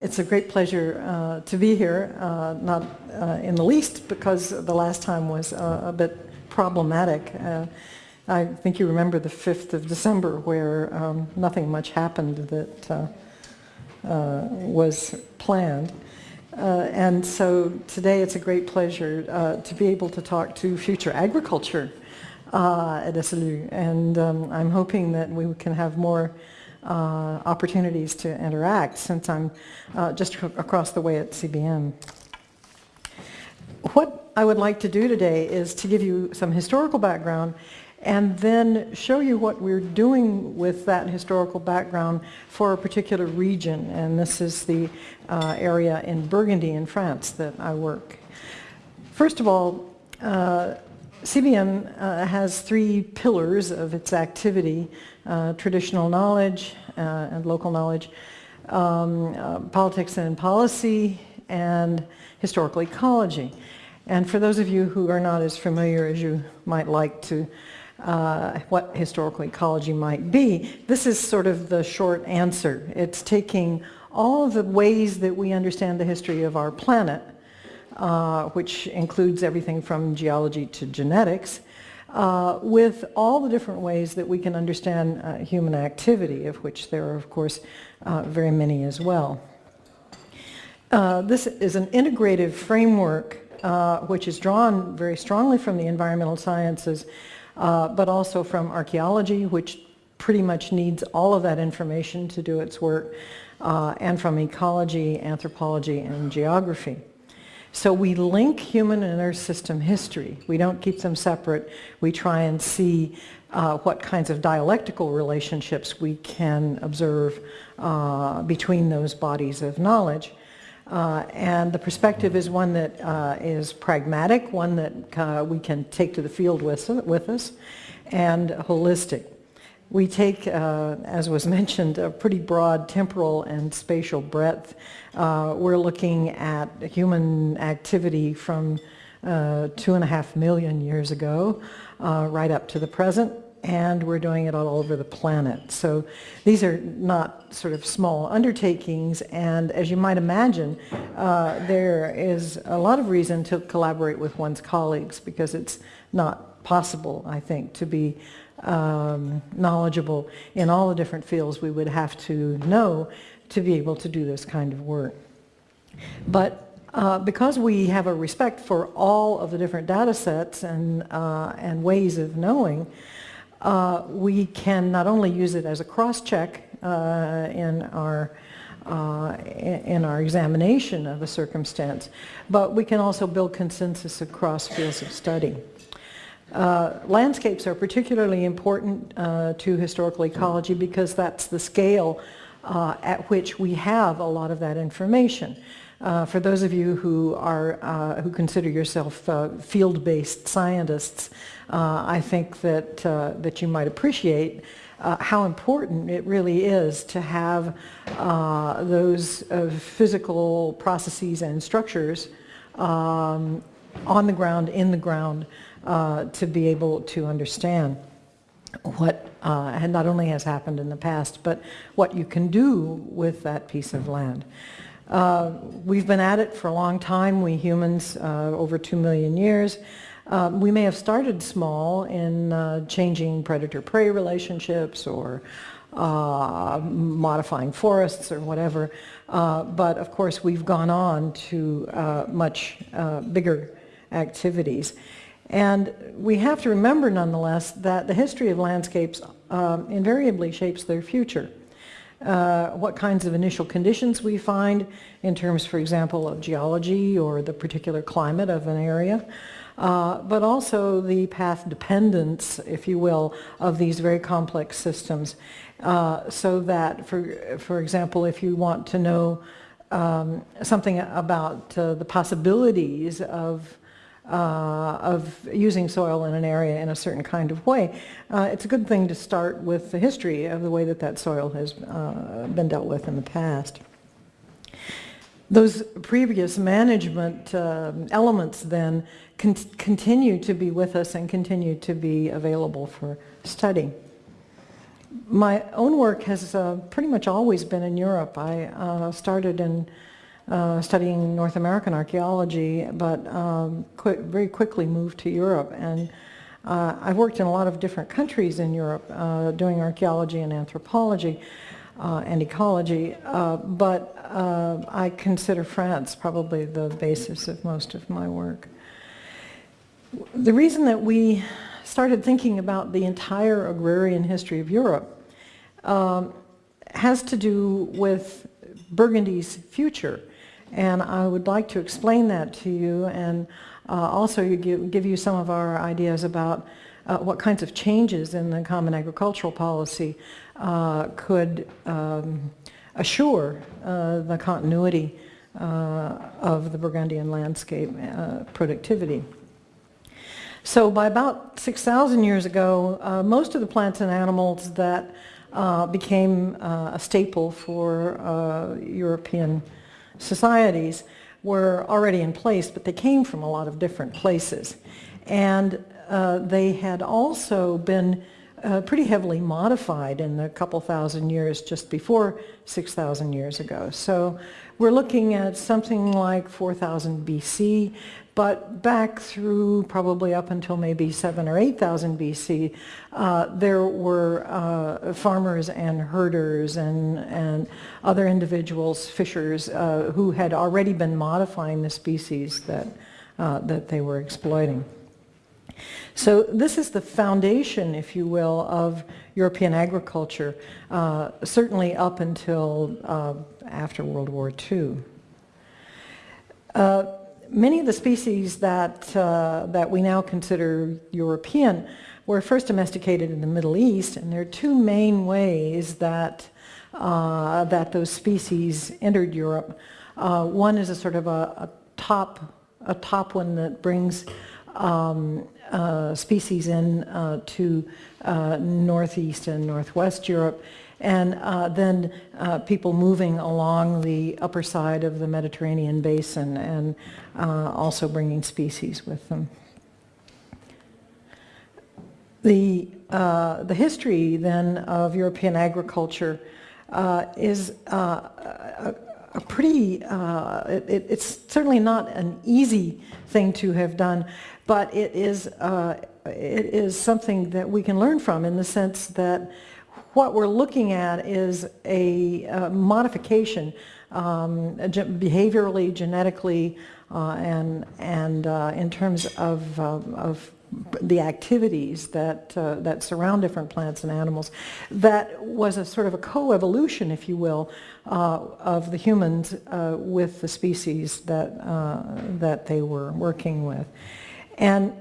It's a great pleasure uh, to be here, uh, not uh, in the least because the last time was uh, a bit problematic. Uh, I think you remember the 5th of December where um, nothing much happened that uh, was planned. and so today it's a great pleasure to be able to talk to future agriculture at SLU and um, I'm hoping that we can have more uh, opportunities to interact since I'm uh, just across the way at CBM. What I would like to do today is to give you some historical background and then show you what we're doing with that historical background for a particular region. And this is the uh, area in Burgundy in France that I work. First of all, uh, CBM uh, has three pillars of its activity, uh, traditional knowledge uh, and local knowledge, um, uh, politics and policy, and historical ecology. And for those of you who are not as familiar as you might like to uh, what historical ecology might be, this is sort of the short answer. It's taking all the ways that we understand the history of our planet uh, which includes everything from geology to genetics, uh, with all the different ways that we can understand uh, human activity, of which there are, of course, uh, very many as well. Uh, this is an integrative framework uh, which is drawn very strongly from the environmental sciences, but also from archaeology, which pretty much needs all of that information to do its work, and from ecology, anthropology, and geography. So we link human and earth system history. We don't keep them separate. We try and see uh, what kinds of dialectical relationships we can observe uh, between those bodies of knowledge. Uh, and the perspective is one that uh, is pragmatic, one that uh, we can take to the field with, with us, and holistic. We take, uh, as was mentioned, a pretty broad temporal and spatial breadth. Uh, we're looking at human activity from uh, two and a half million years ago, uh, right up to the present, and we're doing it all over the planet. So these are not sort of small undertakings, and as you might imagine, uh, there is a lot of reason to collaborate with one's colleagues because it's not possible, I think, to be um, knowledgeable in all the different fields we would have to know to be able to do this kind of work. But uh, because we have a respect for all of the different data sets and, uh, and ways of knowing, uh, we can not only use it as a cross-check uh, in our uh, in our examination of a circumstance, but we can also build consensus across fields of study. Uh, landscapes are particularly important uh, to historical ecology because that's the scale uh, at which we have a lot of that information. Uh, for those of you who are uh, who consider yourself uh, field-based scientists, I think that that you might appreciate how important it really is to have those physical processes and structures um, on the ground, in the ground, uh, to be able to understand what uh, not only has happened in the past, but what you can do with that piece of land. Uh, we've been at it for a long time, we humans, uh, over two million years. Um, we may have started small in uh, changing predator-prey relationships or uh, modifying forests or whatever, but of course we've gone on to much bigger activities. And we have to remember nonetheless that the history of landscapes um, invariably shapes their future. Uh, what kinds of initial conditions we find in terms, for example, of geology or the particular climate of an area, uh, but also the path dependence, if you will, of these very complex systems. Uh, so that, for, for example, if you want to know um, something about uh, the possibilities of uh, of using soil in an area in a certain kind of way, uh, it's a good thing to start with the history of the way that that soil has uh, been dealt with in the past. Those previous management uh, elements then con continue to be with us and continue to be available for study. my own work has uh, pretty much always been in Europe. I uh, started in uh, studying North American archaeology, but um, very quickly moved to Europe. And uh, I've worked in a lot of different countries in Europe uh, doing archaeology and anthropology uh, and ecology, but I consider France probably the basis of most of my work. The reason that we started thinking about the entire agrarian history of Europe um, has to do with Burgundy's future. And I would like to explain that to you and uh, also give, give you some of our ideas about uh, what kinds of changes in the Common Agricultural Policy uh, could um, assure uh, the continuity uh, of the Burgundian landscape uh, productivity. So by about 6,000 years ago, most of the plants and animals that became a staple for European societies were already in place, but they came from a lot of different places. And uh, they had also been uh, pretty heavily modified in the couple thousand years just before 6,000 years ago. So we're looking at something like 4,000 BC, but back through probably up until maybe 7 or 8,000 BC, uh, there were uh, farmers and herders and, and other individuals, fishers, uh, who had already been modifying the species that, uh, that they were exploiting. So this is the foundation, if you will, of European agriculture, uh, certainly up until uh, after World War II. Uh, many of the species that, uh, that we now consider European were first domesticated in the Middle East, and there are two main ways that, uh, that those species entered Europe. Uh, one is a sort of a, a, top, a top one that brings um, uh, species in uh, to uh, northeast and northwest Europe, and uh, then uh, people moving along the upper side of the Mediterranean basin and uh, also bringing species with them. The, uh, the history then of European agriculture uh, is uh, a, a, pretty, it, it's certainly not an easy thing to have done, but it is, it is something that we can learn from in the sense that what we're looking at is a, a modification um, behaviorally, genetically, uh, and, and uh, in terms of, uh, of the activities that, uh, that surround different plants and animals, that was a sort of a co-evolution, if you will, uh, of the humans uh, with the species that, that they were working with. And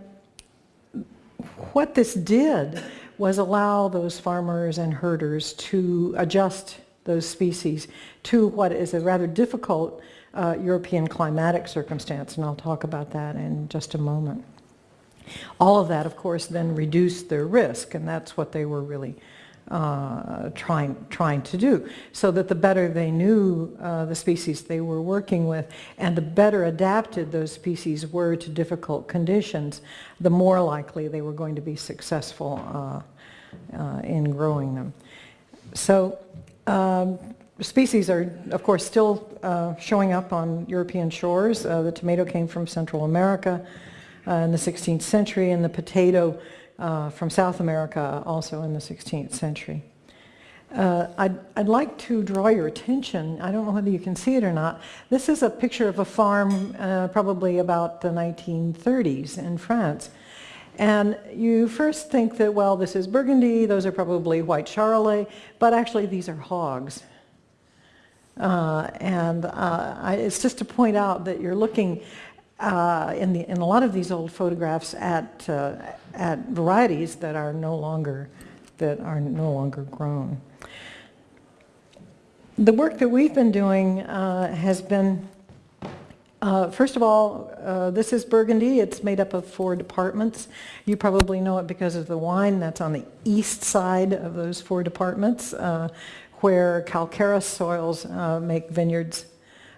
what this did was allow those farmers and herders to adjust those species to what is a rather difficult uh, European climatic circumstance, and I'll talk about that in just a moment. All of that, of course, then reduced their risk, and that's what they were really uh, trying, trying to do, so that the better they knew uh, the species they were working with and the better adapted those species were to difficult conditions, the more likely they were going to be successful uh, uh in growing them. So um, species are, of course, still uh, showing up on European shores. The tomato came from Central America in the 16th century, and the potato uh, from South America also in the 16th century. Uh, I'd, I'd, like to draw your attention, I don't know whether you can see it or not, this is a picture of a farm uh, probably about the 1930s in France. And you first think that, well, this is Burgundy, those are probably white Charolais, but actually these are hogs. Uh, and uh, I, it's just to point out that you're looking uh, in, the, in a lot of these old photographs at, uh, at varieties that are no longer, that are no longer grown. The work that we've been doing uh, has been, uh, first of all, uh, this is Burgundy. It's made up of four departments. You probably know it because of the wine that's on the east side of those four departments, where calcareous soils make vineyards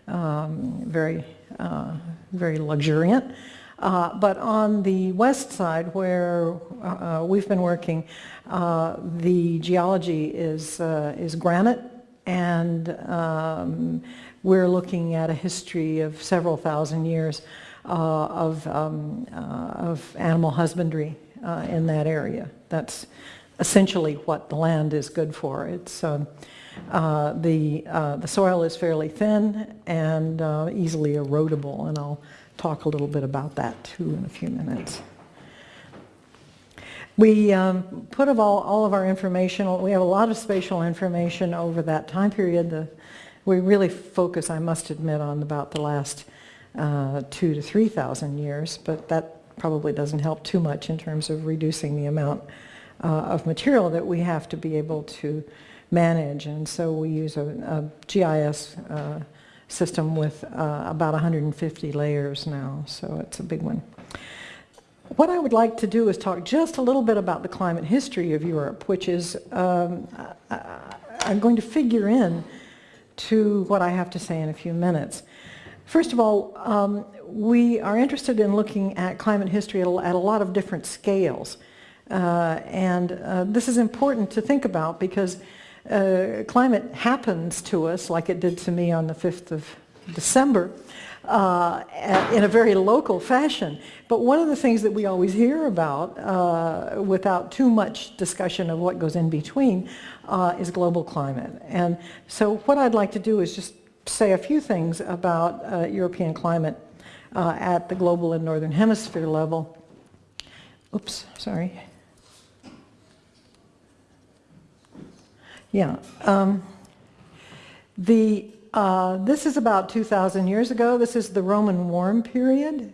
um, very uh, very luxuriant. Uh, but on the west side where uh, we've been working, uh, the geology is, uh, is granite and um, we're looking at a history of several thousand years uh, of, um, of animal husbandry in that area. That's essentially what the land is good for. It's um, uh, the, uh, the soil is fairly thin and uh, easily erodible, and I'll talk a little bit about that too in a few minutes. We um, put of all, all of our information, we have a lot of spatial information over that time period. The, we really focus, I must admit, on about the last uh, two to 3,000 years, but that probably doesn't help too much in terms of reducing the amount uh, of material that we have to be able to manage. And so we use a, a GIS uh, system with uh, about 150 layers now, so it's a big one. What I would like to do is talk just a little bit about the climate history of Europe, which is um, I'm going to figure in to what I have to say in a few minutes. First of all, um, we are interested in looking at climate history at a, at a lot of different scales. Uh, and uh, this is important to think about because uh, climate happens to us like it did to me on the 5th of December uh, in a very local fashion. But one of the things that we always hear about uh, without too much discussion of what goes in between uh, is global climate. And so what I'd like to do is just say a few things about European climate at the global and northern hemisphere level. Oops, sorry. Yeah. Um, the, uh, this is about 2,000 years ago. This is the Roman warm period.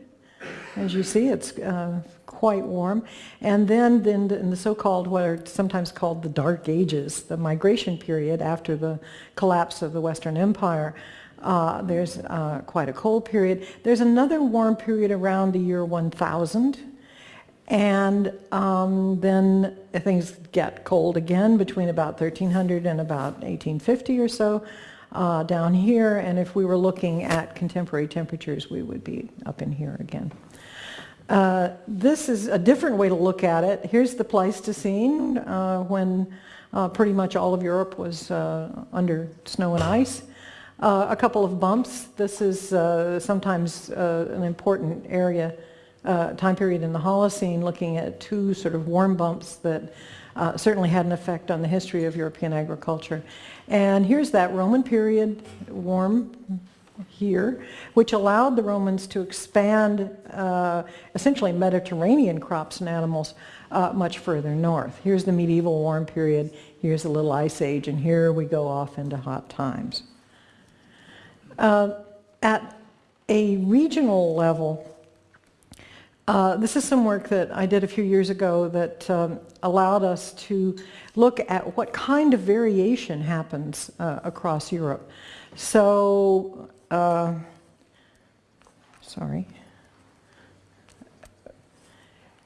As you see, it's uh, quite warm. And then, in the so-called, what are sometimes called the Dark Ages, the migration period after the collapse of the Western Empire, uh, there's uh, quite a cold period. There's another warm period around the year 1000 and um, then things get cold again between about 1300 and about 1850 or so uh, down here. And if we were looking at contemporary temperatures, we would be up in here again. Uh, this is a different way to look at it. Here's the Pleistocene uh, when uh, pretty much all of Europe was uh, under snow and ice. Uh, a couple of bumps. This is sometimes an important area uh, time period in the Holocene looking at two sort of warm bumps that uh, certainly had an effect on the history of European agriculture. And here's that Roman period warm here, which allowed the Romans to expand uh, essentially Mediterranean crops and animals uh, much further north. Here's the medieval warm period, here's the little ice age, and here we go off into hot times. Uh, at a regional level, uh, this is some work that I did a few years ago that um, allowed us to look at what kind of variation happens uh, across Europe. So, uh, sorry.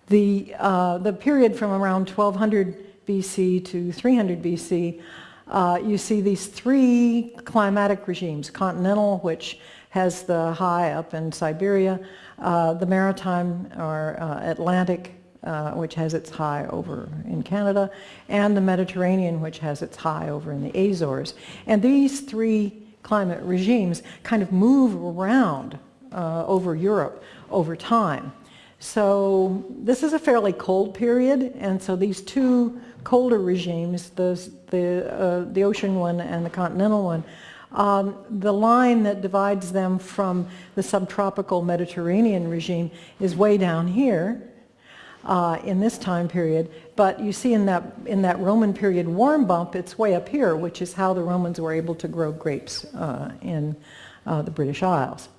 The, uh, the period from around 1200 BC to 300 BC, uh, you see these three climatic regimes, continental, which has the high up in Siberia, uh, the maritime or uh, Atlantic, uh, which has its high over in Canada, and the Mediterranean, which has its high over in the Azores. And these three climate regimes kind of move around over Europe over time. So this is a fairly cold period, and so these two colder regimes, the, the, uh, the ocean one and the continental one, um, the line that divides them from the subtropical Mediterranean regime is way down here uh, in this time period. But you see in that, in that Roman period warm bump, it's way up here, which is how the Romans were able to grow grapes uh, in uh, the British Isles.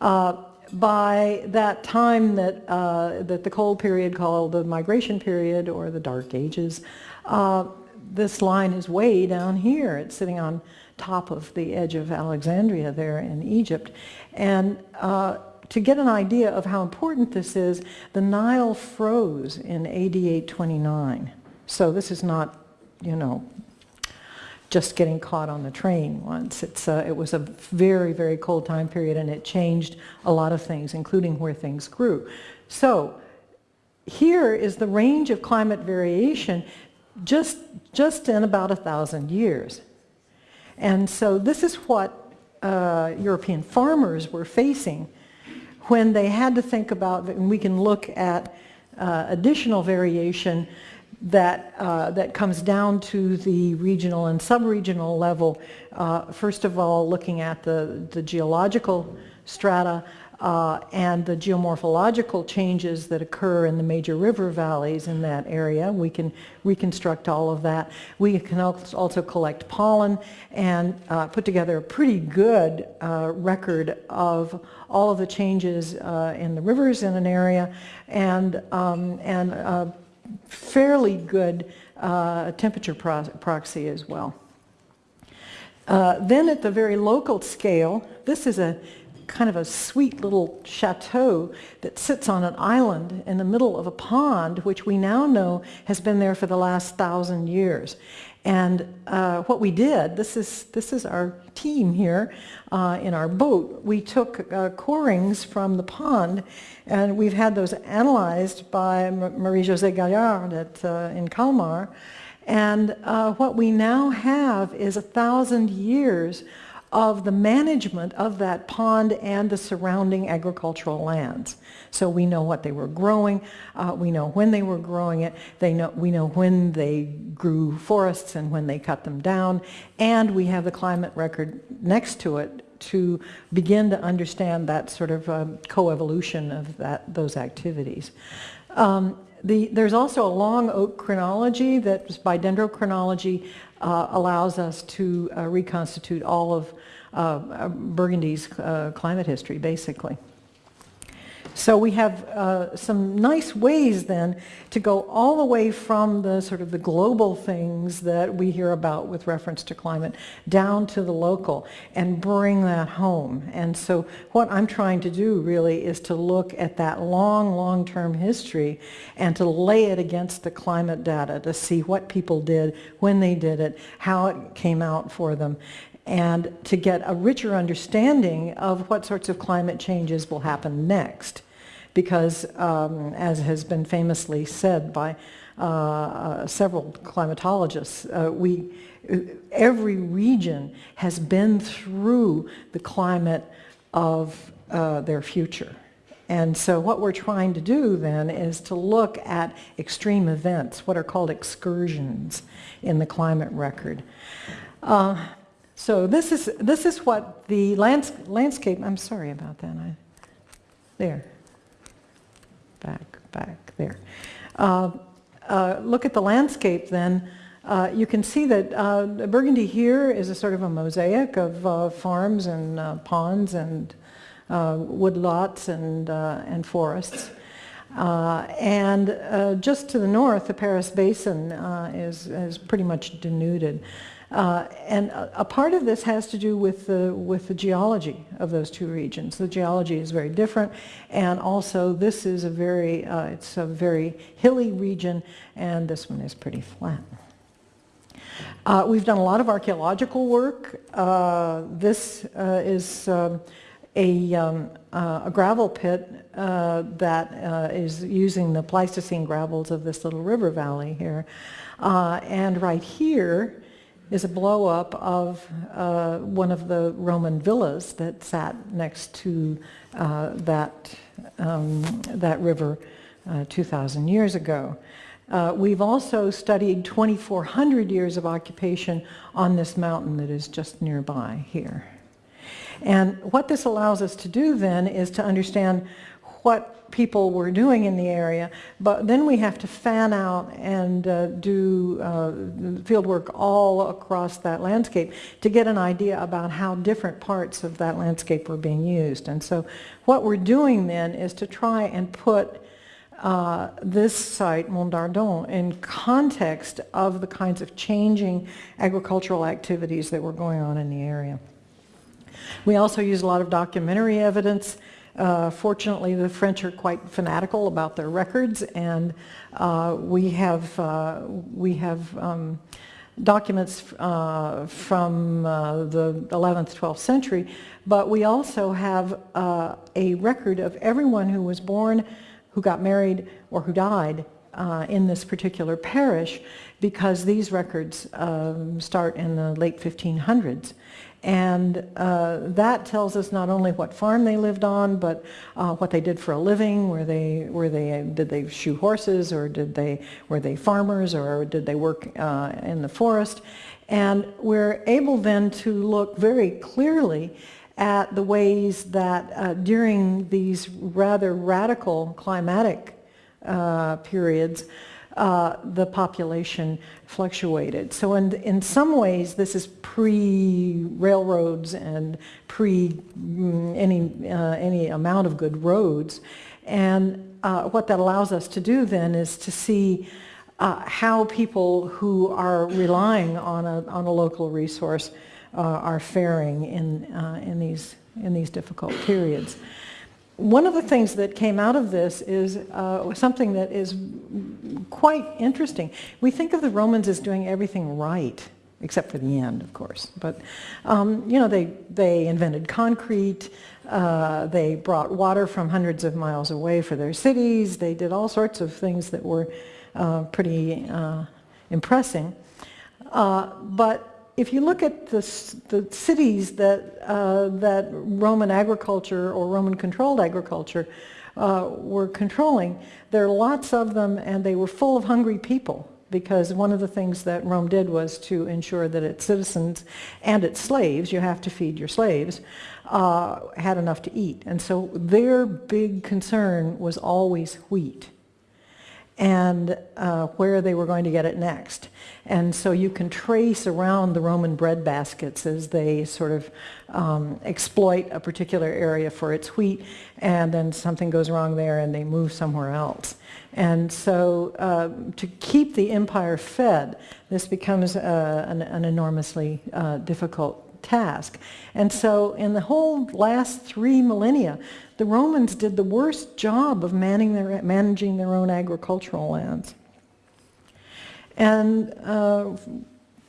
Uh, by that time that, uh, that the cold period called the migration period or the dark ages, uh, this line is way down here. It's sitting on top of the edge of Alexandria there in Egypt. And uh, to get an idea of how important this is, the Nile froze in AD 829. So this is not, you know, just getting caught on the train once. It's, uh, it was a very, very cold time period and it changed a lot of things, including where things grew. So here is the range of climate variation just, just in about a thousand years. And so this is what uh, European farmers were facing when they had to think about, and we can look at uh, additional variation that, uh, that comes down to the regional and sub-regional level. Uh, first of all, looking at the, the geological strata uh, and the geomorphological changes that occur in the major river valleys in that area. We can reconstruct all of that. We can also collect pollen and uh, put together a pretty good uh, record of all of the changes uh, in the rivers in an area and, um, and uh, fairly good uh, temperature pro proxy as well. Uh, then at the very local scale, this is a kind of a sweet little chateau that sits on an island in the middle of a pond, which we now know has been there for the last thousand years. And uh, what we did, this is, this is our team here uh, in our boat, we took uh, corings from the pond and we've had those analyzed by Marie-José Gaillard at, uh, in Kalmar. And uh, what we now have is a thousand years of the management of that pond and the surrounding agricultural lands. So we know what they were growing, uh, we know when they were growing it, they know, we know when they grew forests and when they cut them down, and we have the climate record next to it to begin to understand that sort of um, coevolution of that, those activities. Um, the, there's also a long oak chronology that by dendrochronology uh, allows us to uh, reconstitute all of uh, Burgundy's uh, climate history, basically. So we have uh, some nice ways then to go all the way from the sort of the global things that we hear about with reference to climate down to the local and bring that home. And so what I'm trying to do really is to look at that long, long-term history and to lay it against the climate data to see what people did, when they did it, how it came out for them, and to get a richer understanding of what sorts of climate changes will happen next because um, as has been famously said by uh, uh, several climatologists, uh, we, every region has been through the climate of uh, their future. And so what we're trying to do then is to look at extreme events, what are called excursions in the climate record. Uh, so this is, this is what the lands landscape, I'm sorry about that, I, there back, back there. Uh, uh, look at the landscape then. Uh, you can see that uh, Burgundy here is a sort of a mosaic of uh, farms and uh, ponds and woodlots and, and forests. and just to the north, the Paris Basin is, is pretty much denuded. Uh, and a, a, part of this has to do with the, with the geology of those two regions. The geology is very different and also this is a very, uh, it's a very hilly region and this one is pretty flat. Uh, we've done a lot of archaeological work. Uh, this uh, is um, a, um, uh, a, gravel pit that is using the Pleistocene gravels of this little river valley here. and right here, is a blow up of uh, one of the Roman villas that sat next to uh, that, um, that river uh, 2,000 years ago. Uh, we've also studied 2,400 years of occupation on this mountain that is just nearby here. And what this allows us to do then is to understand what people were doing in the area, but then we have to fan out and uh, do uh, field work all across that landscape to get an idea about how different parts of that landscape were being used. And so what we're doing then is to try and put uh, this site, Mont Dardon, in context of the kinds of changing agricultural activities that were going on in the area. We also use a lot of documentary evidence uh, fortunately, the French are quite fanatical about their records, and uh, we have, uh, we have um, documents uh, from uh, the 11th, 12th century, but we also have a record of everyone who was born, who got married, or who died uh, in this particular parish because these records um, start in the late 1500s. And uh, that tells us not only what farm they lived on, but uh, what they did for a living. Were they, were they, did they shoe horses, or did they, were they farmers, or did they work uh, in the forest? And we're able then to look very clearly at the ways that uh, during these rather radical climatic uh, periods, uh, the population fluctuated. So in, in some ways, this is pre-railroads and pre mm, any, uh, any amount of good roads. And uh, what that allows us to do then is to see uh, how people who are relying on a, on a local resource uh, are faring in, in, these, in these difficult periods one of the things that came out of this is uh, something that is quite interesting. We think of the Romans as doing everything right, except for the end, of course. But, um, you know, they, they invented concrete, uh, they brought water from hundreds of miles away for their cities, they did all sorts of things that were uh, pretty uh, impressing. Uh, but if you look at the, the cities that, uh, that Roman agriculture or Roman controlled agriculture uh, were controlling, there are lots of them and they were full of hungry people because one of the things that Rome did was to ensure that its citizens and its slaves, you have to feed your slaves, uh, had enough to eat. And so their big concern was always wheat and uh, where they were going to get it next. And so you can trace around the Roman bread baskets as they sort of um, exploit a particular area for its wheat and then something goes wrong there and they move somewhere else. And so uh, to keep the empire fed, this becomes uh, an, an, enormously uh, difficult task. And so in the whole last three millennia, the Romans did the worst job of their, managing their own agricultural lands. And uh,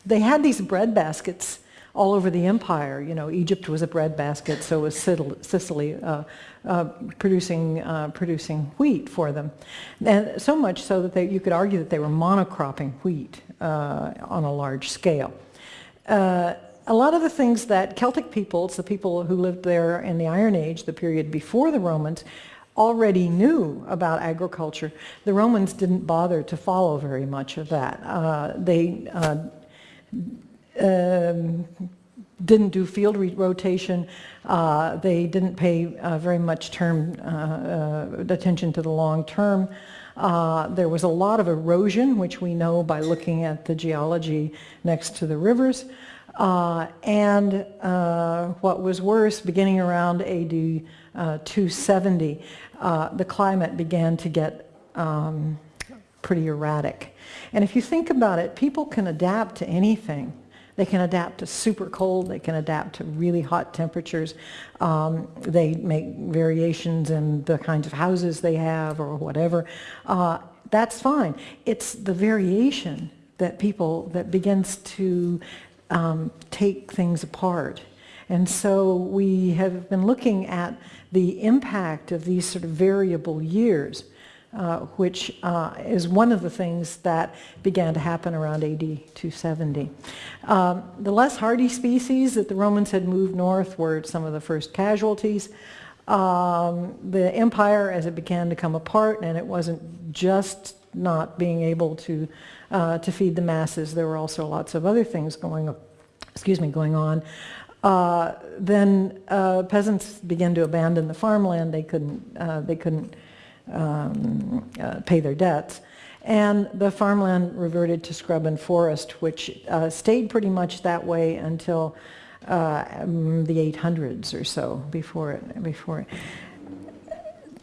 they had these bread baskets all over the empire. You know, Egypt was a bread basket, so was Sicily, uh, uh, producing, uh, producing wheat for them. And so much so that they, you could argue that they were monocropping wheat uh, on a large scale. Uh, a lot of the things that Celtic peoples, the people who lived there in the Iron Age, the period before the Romans, already knew about agriculture. The Romans didn't bother to follow very much of that. Uh, they uh, um, didn't do field rotation. Uh, they didn't pay uh, very much term uh, uh, attention to the long term. there was a lot of erosion, which we know by looking at the geology next to the rivers. Uh, and uh, what was worse, beginning around AD uh, 270, uh, the climate began to get um, pretty erratic. And if you think about it, people can adapt to anything. They can adapt to super cold, they can adapt to really hot temperatures. Um, they make variations in the kinds of houses they have or whatever. Uh, that's fine. It's the variation that people, that begins to um, take things apart. And so we have been looking at the impact of these sort of variable years, uh, which uh, is one of the things that began to happen around AD 270. Um, the less hardy species that the Romans had moved north were some of the first casualties. Um, the empire, as it began to come apart, and it wasn't just not being able to uh, to feed the masses. There were also lots of other things going, excuse me, going on. Uh, then uh, peasants began to abandon the farmland. They couldn't, uh, they couldn't um, uh, pay their debts. And the farmland reverted to scrub and forest, which uh, stayed pretty much that way until um, the 800s or so before it, before it.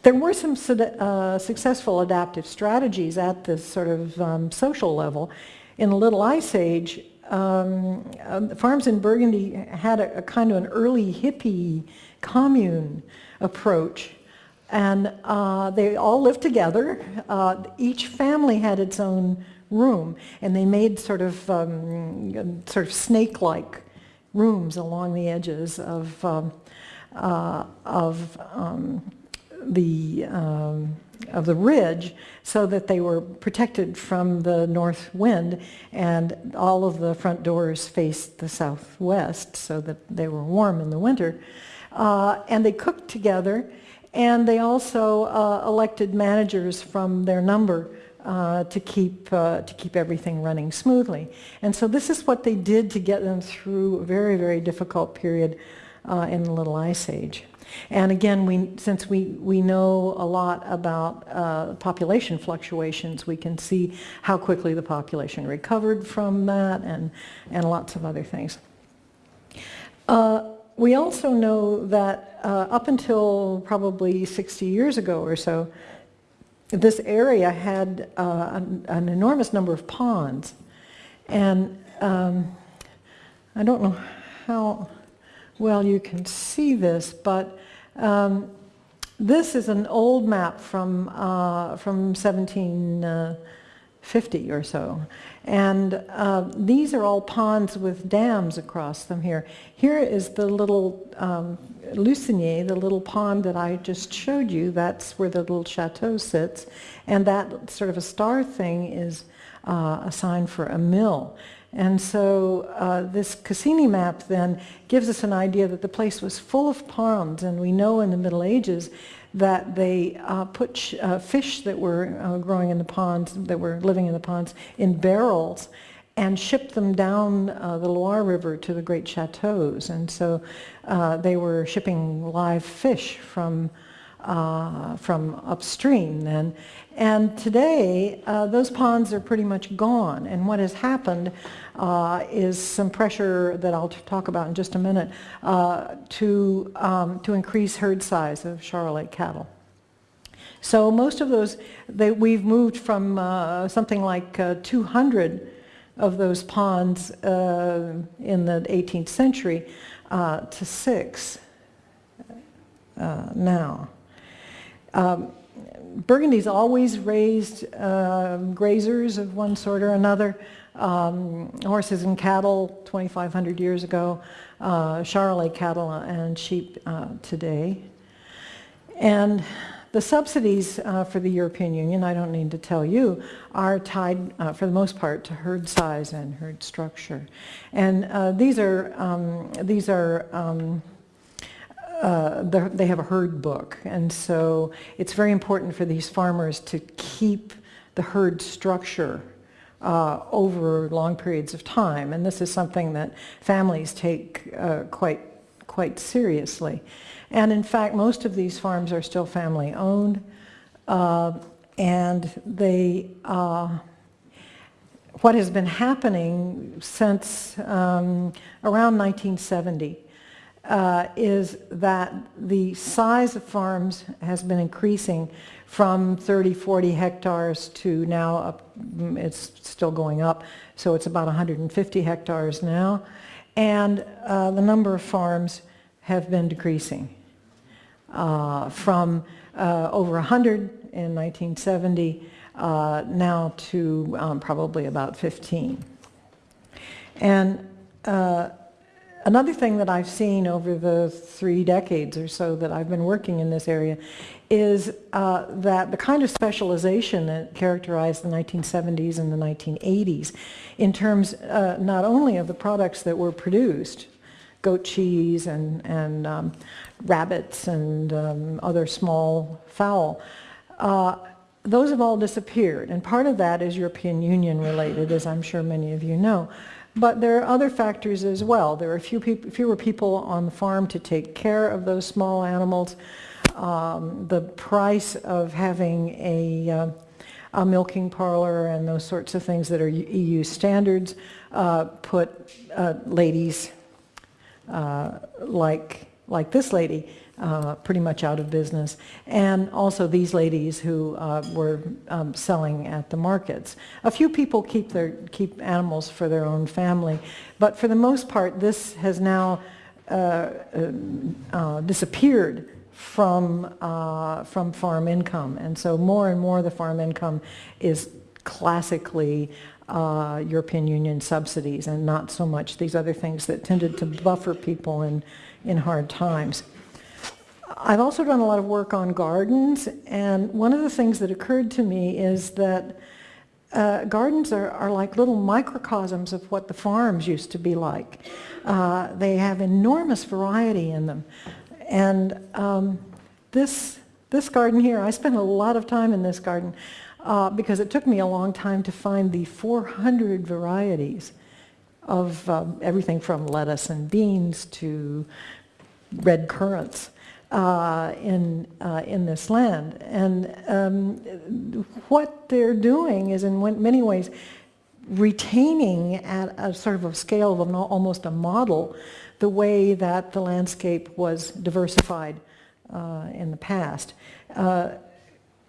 There were some uh, successful adaptive strategies at this sort of um, social level. In the Little Ice Age, um, uh, farms in Burgundy had a, a, kind of an early hippie commune approach. And uh, they all lived together. Uh, each family had its own room. And they made sort of, um, sort of snake-like rooms along the edges of, um, uh, of um, the um, of the ridge so that they were protected from the north wind and all of the front doors faced the southwest so that they were warm in the winter. Uh, and they cooked together and they also uh, elected managers from their number uh, to keep uh, to keep everything running smoothly. And so this is what they did to get them through a very, very difficult period uh, in the Little Ice Age. And again, we, since we, we know a lot about uh, population fluctuations, we can see how quickly the population recovered from that and, and lots of other things. Uh, we also know that uh, up until probably 60 years ago or so, this area had uh, an, an, enormous number of ponds. And um, I don't know how well you can see this, but um, this is an old map from, uh, from 1750 or so. And uh, these are all ponds with dams across them here. Here is the little um, the little pond that I just showed you. That's where the little chateau sits. And that sort of a star thing is uh, a sign for a mill. And so uh, this Cassini map then gives us an idea that the place was full of ponds, and we know in the Middle Ages that they uh, put uh, fish that were uh, growing in the ponds, that were living in the ponds, in barrels and shipped them down uh, the Loire River to the great chateaus. And so uh, they were shipping live fish from uh, from upstream then. And today, uh, those ponds are pretty much gone. And what has happened uh, is some pressure that I'll talk about in just a minute uh, to, um, to increase herd size of Charolais cattle. So most of those, they, we've moved from uh, something like uh, 200 of those ponds in the 18th century to six now. Um, Burgundy's always raised uh, grazers of one sort or another, um, horses and cattle 2,500 years ago, uh, Charolais cattle and sheep uh, today. And the subsidies uh, for the European Union, I don't need to tell you, are tied uh, for the most part to herd size and herd structure. And uh, these are, um, these are um, uh, they have a herd book. And so it's very important for these farmers to keep the herd structure uh, over long periods of time. And this is something that families take uh, quite, quite seriously. And in fact, most of these farms are still family owned. Uh, and they, uh, what has been happening since um, around 1970 uh, is that the size of farms has been increasing from 30, 40 hectares to now up, it's still going up, so it's about 150 hectares now. And uh, the number of farms have been decreasing uh, from uh, over 100 in 1970 uh, now to um, probably about 15. And uh, Another thing that I've seen over the three decades or so that I've been working in this area is uh, that the kind of specialization that characterized the 1970s and the 1980s in terms uh, not only of the products that were produced, goat cheese and, and um, rabbits and um, other small fowl, uh, those have all disappeared. And part of that is European Union related, as I'm sure many of you know. But there are other factors as well. There are few peop fewer people on the farm to take care of those small animals. Um, the price of having a, uh, a, milking parlor and those sorts of things that are EU standards uh, put uh, ladies uh, like, like this lady uh, pretty much out of business, and also these ladies who uh, were um, selling at the markets. A few people keep, their, keep animals for their own family, but for the most part this has now uh, uh, uh disappeared from, uh, from farm income, and so more and more the farm income is classically European Union subsidies and not so much these other things that tended to buffer people in, in hard times. I've also done a lot of work on gardens and one of the things that occurred to me is that uh, gardens are, are, like little microcosms of what the farms used to be like. Uh, they have enormous variety in them. And um, this, this garden here, I spent a lot of time in this garden uh, because it took me a long time to find the 400 varieties of um, everything from lettuce and beans to red currants uh, in, uh, in this land. And um, what they're doing is in many ways retaining at a sort of a scale of almost a model the way that the landscape was diversified uh, in the past. Uh,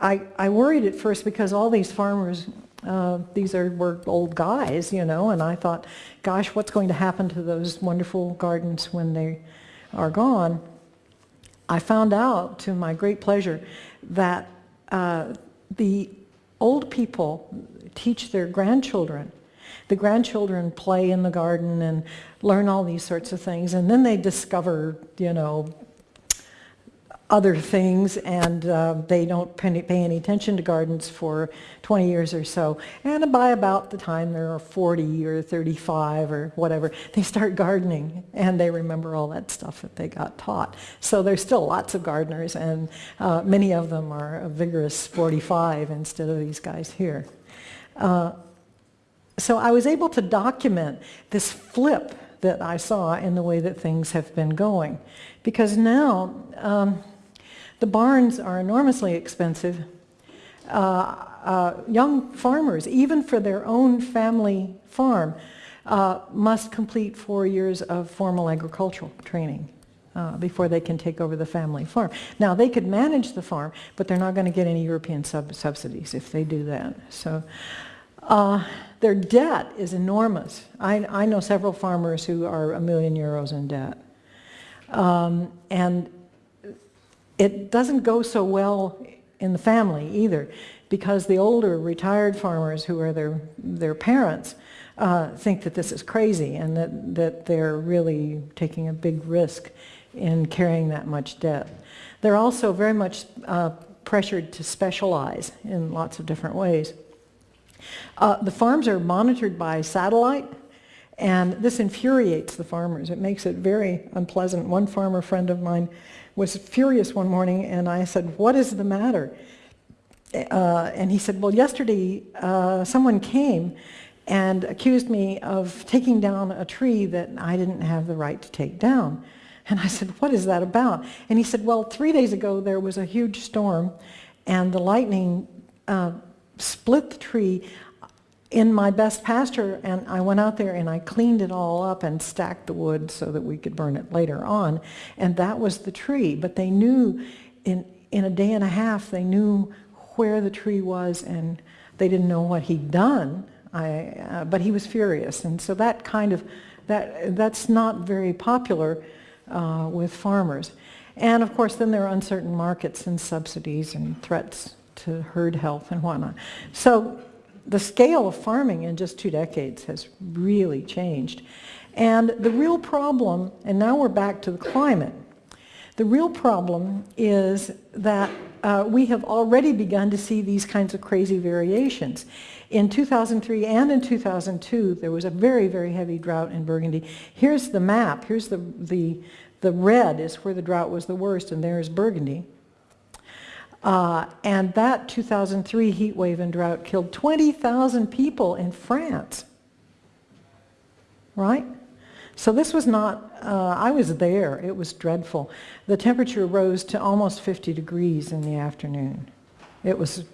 I, I worried at first because all these farmers, uh, these are, were old guys, you know, and I thought, gosh, what's going to happen to those wonderful gardens when they are gone? I found out, to my great pleasure, that uh, the old people teach their grandchildren. The grandchildren play in the garden and learn all these sorts of things, and then they discover, you know, other things and uh, they don't pay any attention to gardens for 20 years or so. And by about the time they're 40 or 35 or whatever, they start gardening and they remember all that stuff that they got taught. So there's still lots of gardeners and uh, many of them are a vigorous 45 instead of these guys here. Uh, so I was able to document this flip that I saw in the way that things have been going. Because now, um, the barns are enormously expensive. Uh, uh, young farmers, even for their own family farm, uh, must complete four years of formal agricultural training uh, before they can take over the family farm. Now, they could manage the farm, but they're not going to get any European sub subsidies if they do that. So uh, their debt is enormous. I, I, know several farmers who are a million euros in debt. Um, and it doesn't go so well in the family either because the older retired farmers who are their, their parents uh, think that this is crazy and that, that they're really taking a big risk in carrying that much debt. They're also very much uh, pressured to specialize in lots of different ways. Uh, the farms are monitored by satellite and this infuriates the farmers. It makes it very unpleasant. One farmer friend of mine was furious one morning and I said, what is the matter? Uh, and he said, well, yesterday uh, someone came and accused me of taking down a tree that I didn't have the right to take down. And I said, what is that about? And he said, well, three days ago there was a huge storm and the lightning uh, split the tree in my best pasture and I went out there and I cleaned it all up and stacked the wood so that we could burn it later on. And that was the tree but they knew in in a day and a half they knew where the tree was and they didn't know what he'd done. I, uh, but he was furious. And so that kind of that that's not very popular uh, with farmers. And of course then there are uncertain markets and subsidies and threats to herd health and whatnot. So the scale of farming in just two decades has really changed. And the real problem, and now we're back to the climate, the real problem is that uh, we have already begun to see these kinds of crazy variations. In 2003 and in 2002, there was a very, very heavy drought in Burgundy. Here's the map. Here's the, the, the red is where the drought was the worst, and there's Burgundy. Uh, and that 2003 heat wave and drought killed 20,000 people in France. Right? So this was not, uh, I was there, it was dreadful. The temperature rose to almost 50 degrees in the afternoon. It was,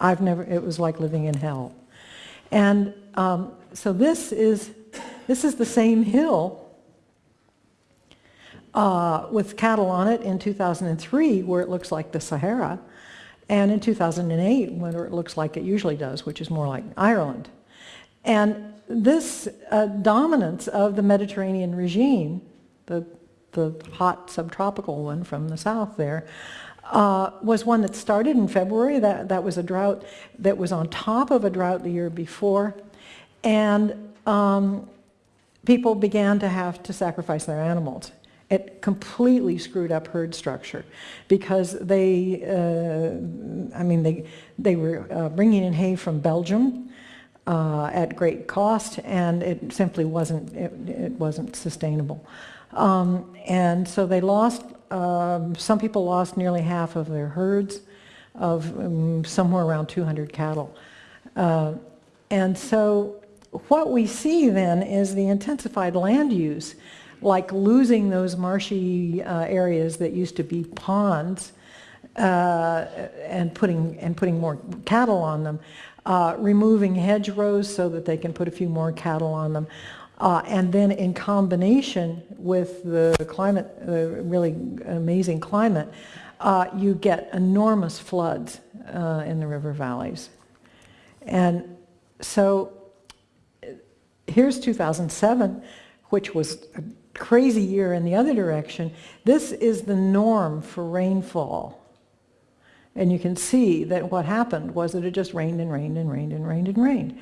I've never, it was like living in hell. And um, so this is, this is the same hill uh, with cattle on it in 2003 where it looks like the Sahara and in 2008 where it looks like it usually does, which is more like Ireland. And this uh, dominance of the Mediterranean regime, the, the hot subtropical one from the south there, uh, was one that started in February. That, that was a drought that was on top of a drought the year before. And um, people began to have to sacrifice their animals. It completely screwed up herd structure because they, uh, I mean, they, they were uh, bringing in hay from Belgium uh, at great cost and it simply wasn't, it, it wasn't sustainable. Um, and so they lost, um, some people lost nearly half of their herds of um, somewhere around 200 cattle. Uh, and so what we see then is the intensified land use like losing those marshy uh, areas that used to be ponds uh, and putting and putting more cattle on them, uh, removing hedgerows so that they can put a few more cattle on them, uh, and then in combination with the climate, the really amazing climate, uh, you get enormous floods uh, in the river valleys, and so here's 2007, which was crazy year in the other direction, this is the norm for rainfall. And you can see that what happened was that it just rained and rained and rained and rained and rained.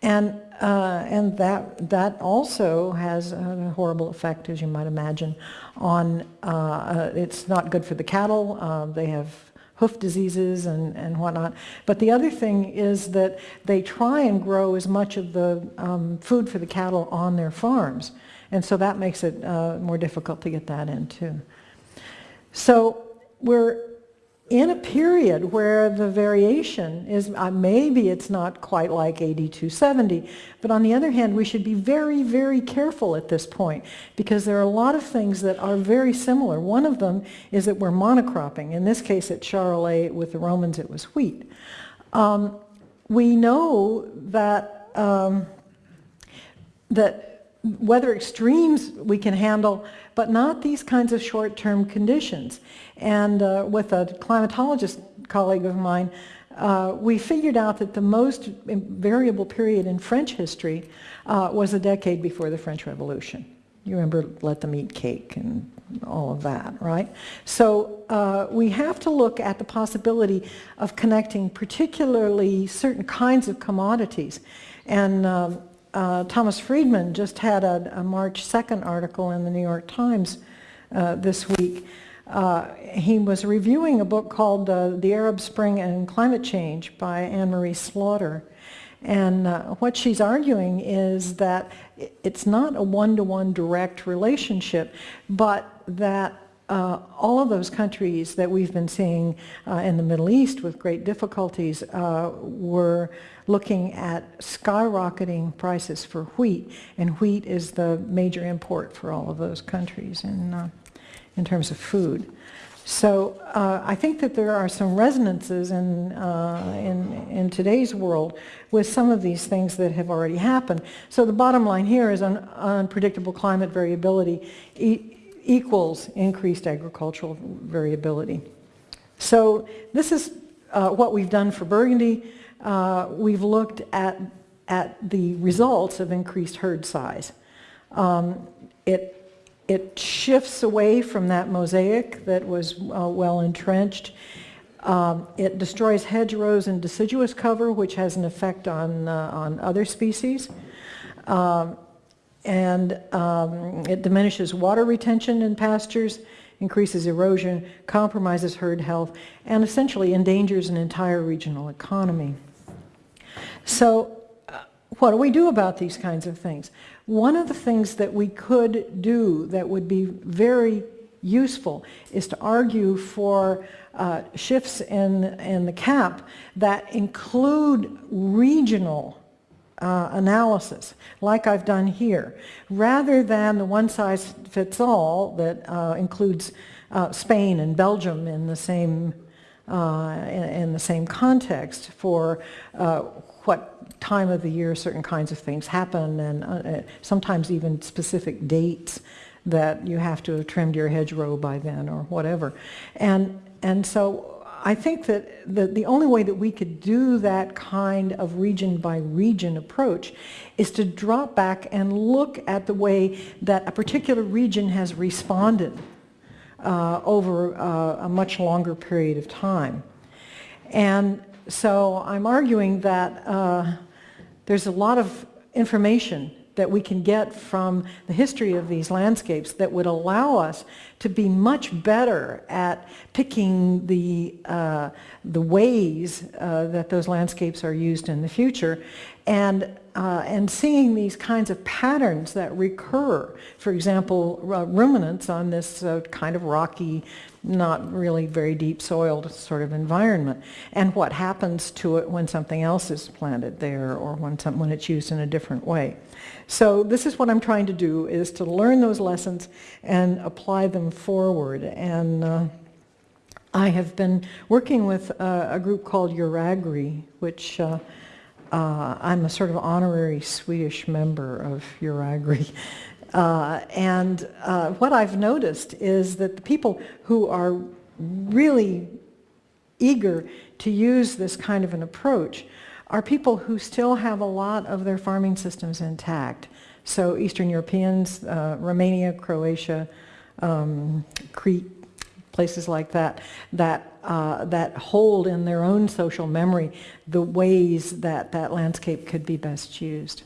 And, uh, and that, that also has a horrible effect, as you might imagine, on, uh, uh, it's not good for the cattle. Uh, they have hoof diseases and, and whatnot. But the other thing is that they try and grow as much of the um, food for the cattle on their farms. And so that makes it uh, more difficult to get that in too. So we're in a period where the variation is, uh, maybe it's not quite like 8270, but on the other hand, we should be very, very careful at this point because there are a lot of things that are very similar. One of them is that we're monocropping. In this case at Charolais, with the Romans, it was wheat. Um, we know that, um, that weather extremes we can handle, but not these kinds of short-term conditions. And uh, with a climatologist colleague of mine, uh, we figured out that the most variable period in French history uh, was a decade before the French Revolution. You remember let them eat cake and all of that, right? So uh, we have to look at the possibility of connecting particularly certain kinds of commodities. And um, uh, Thomas Friedman just had a, a, March 2nd article in the New York Times uh, this week. Uh, he was reviewing a book called uh, The Arab Spring and Climate Change by Anne-Marie Slaughter. And uh, what she's arguing is that it's not a one-to-one -one direct relationship, but that uh, all of those countries that we've been seeing uh, in the Middle East with great difficulties uh, were looking at skyrocketing prices for wheat, and wheat is the major import for all of those countries in, uh, in terms of food. So uh, I think that there are some resonances in, uh, in, in, today's world with some of these things that have already happened. So the bottom line here is un unpredictable climate variability e equals increased agricultural variability. So this is uh, what we've done for Burgundy. Uh, we've looked at, at the results of increased herd size. Um, it, it shifts away from that mosaic that was uh, well entrenched. Um, it destroys hedgerows and deciduous cover, which has an effect on, uh, on other species. Um, and um, it diminishes water retention in pastures, increases erosion, compromises herd health, and essentially endangers an entire regional economy. So uh, what do we do about these kinds of things? One of the things that we could do that would be very useful is to argue for uh, shifts in, in the cap that include regional uh, analysis, like I've done here, rather than the one-size-fits-all that uh, includes uh, Spain and Belgium in the same uh, in, in, the same context for uh, what time of the year certain kinds of things happen, and uh, sometimes even specific dates that you have to have trimmed your hedgerow by then or whatever, and and so I think that the, the only way that we could do that kind of region by region approach is to drop back and look at the way that a particular region has responded uh, over uh, a much longer period of time. And so I'm arguing that uh, there's a lot of information that we can get from the history of these landscapes that would allow us to be much better at picking the, uh, the ways uh, that those landscapes are used in the future and, uh, and seeing these kinds of patterns that recur. For example, ruminants on this uh, kind of rocky, not really very deep soiled sort of environment and what happens to it when something else is planted there or when, some, when it's used in a different way. So this is what I'm trying to do is to learn those lessons and apply them forward and uh, I have been working with a, a group called Euragri which uh, uh, I'm a sort of honorary Swedish member of Euragri uh, and uh, what I've noticed is that the people who are really eager to use this kind of an approach are people who still have a lot of their farming systems intact. So Eastern Europeans, uh, Romania, Croatia, um, Crete, places like that, that, uh, that hold in their own social memory the ways that that landscape could be best used.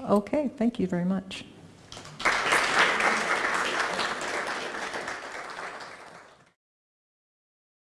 Okay, thank you very much.